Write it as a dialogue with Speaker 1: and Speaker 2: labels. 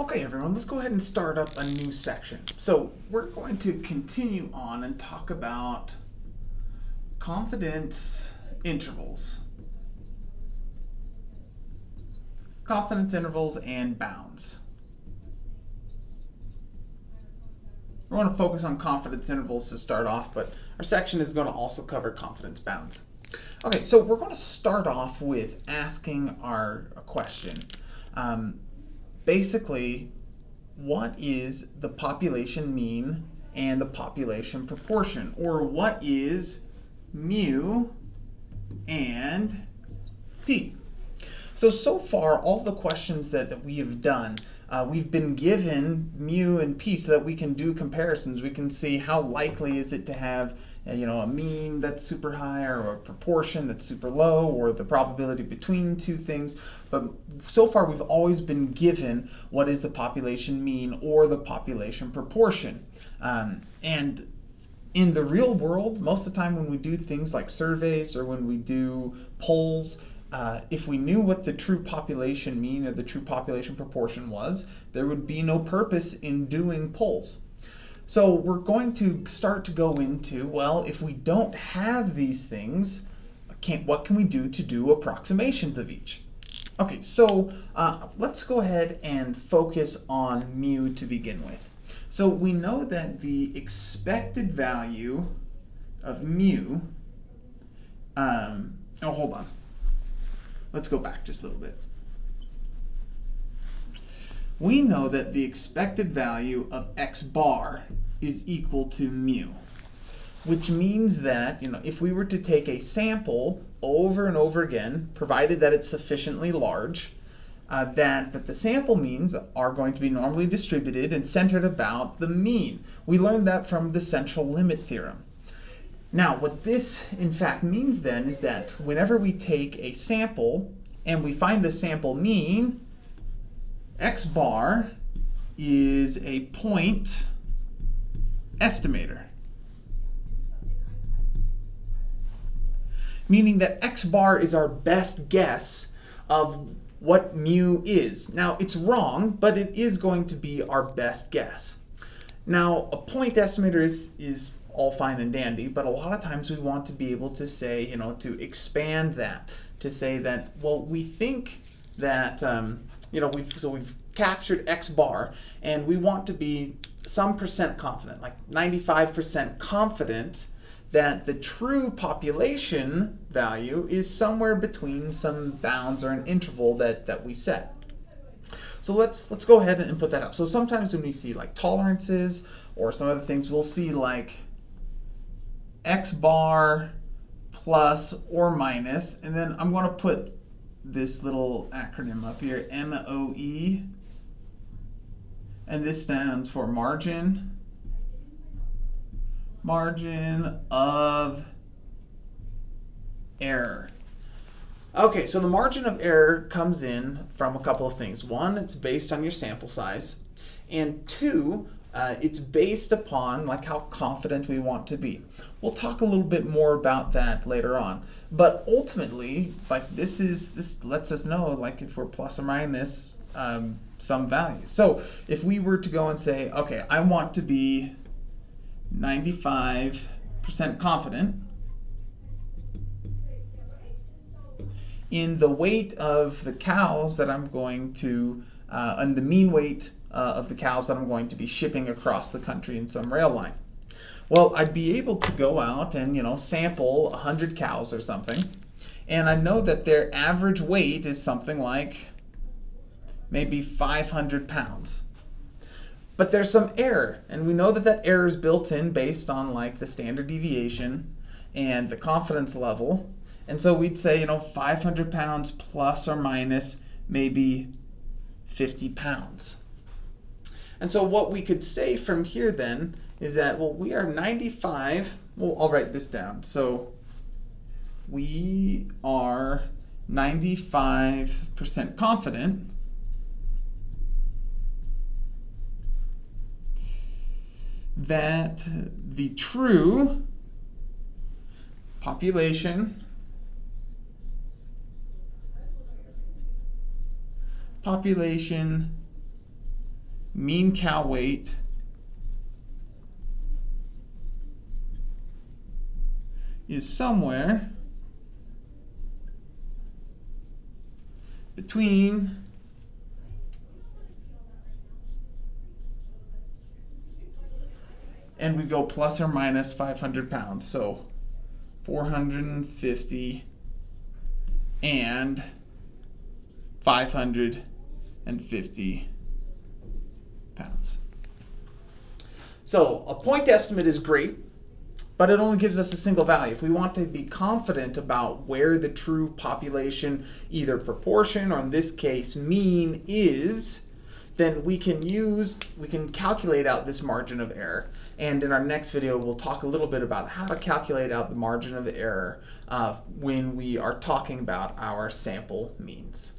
Speaker 1: Okay, everyone, let's go ahead and start up a new section. So we're going to continue on and talk about confidence intervals. Confidence intervals and bounds. We want to focus on confidence intervals to start off, but our section is going to also cover confidence bounds. Okay, so we're going to start off with asking our question. Um, basically, what is the population mean and the population proportion? Or what is mu and p? So, so far, all the questions that, that we have done, uh, we've been given mu and p so that we can do comparisons. We can see how likely is it to have you know, a mean that's super high or a proportion that's super low or the probability between two things. But so far we've always been given what is the population mean or the population proportion. Um, and in the real world, most of the time when we do things like surveys or when we do polls, uh, if we knew what the true population mean or the true population proportion was, there would be no purpose in doing polls. So we're going to start to go into, well, if we don't have these things, can, what can we do to do approximations of each? Okay, so uh, let's go ahead and focus on mu to begin with. So we know that the expected value of mu, um, oh, hold on. Let's go back just a little bit. We know that the expected value of x bar is equal to mu, which means that, you know, if we were to take a sample over and over again, provided that it's sufficiently large, uh, that, that the sample means are going to be normally distributed and centered about the mean. We learned that from the central limit theorem. Now, what this in fact means then is that whenever we take a sample and we find the sample mean, x bar is a point estimator. Meaning that x bar is our best guess of what mu is. Now, it's wrong, but it is going to be our best guess. Now, a point estimator is, is all fine and dandy, but a lot of times we want to be able to say, you know, to expand that, to say that, well, we think that, um, you know, we've, so we've captured X bar, and we want to be some percent confident, like 95% confident that the true population value is somewhere between some bounds or an interval that, that we set. So let's let's go ahead and put that up. So sometimes when we see like tolerances or some other things, we'll see like x bar plus or minus, and then I'm going to put this little acronym up here, MOE, and this stands for margin, margin of error. Okay, so the margin of error comes in from a couple of things. One, it's based on your sample size, and two, uh, it's based upon like how confident we want to be. We'll talk a little bit more about that later on. But ultimately, like this is this lets us know like if we're plus or minus um, some value. So if we were to go and say, okay, I want to be 95% confident in the weight of the cows that I'm going to, uh, and the mean weight uh, of the cows that I'm going to be shipping across the country in some rail line. Well, I'd be able to go out and, you know, sample 100 cows or something, and I know that their average weight is something like maybe 500 pounds. But there's some error, and we know that that error is built in based on like the standard deviation and the confidence level. And so we'd say, you know, 500 pounds plus or minus maybe 50 pounds. And so what we could say from here then is that, well, we are 95, well, I'll write this down. So we are 95% confident that the true population population mean cow weight is somewhere between and we go plus or minus 500 pounds. So 450 and 550 pounds. So a point estimate is great, but it only gives us a single value. If we want to be confident about where the true population, either proportion or in this case mean is, then we can use, we can calculate out this margin of error. And in our next video, we'll talk a little bit about how to calculate out the margin of error uh, when we are talking about our sample means.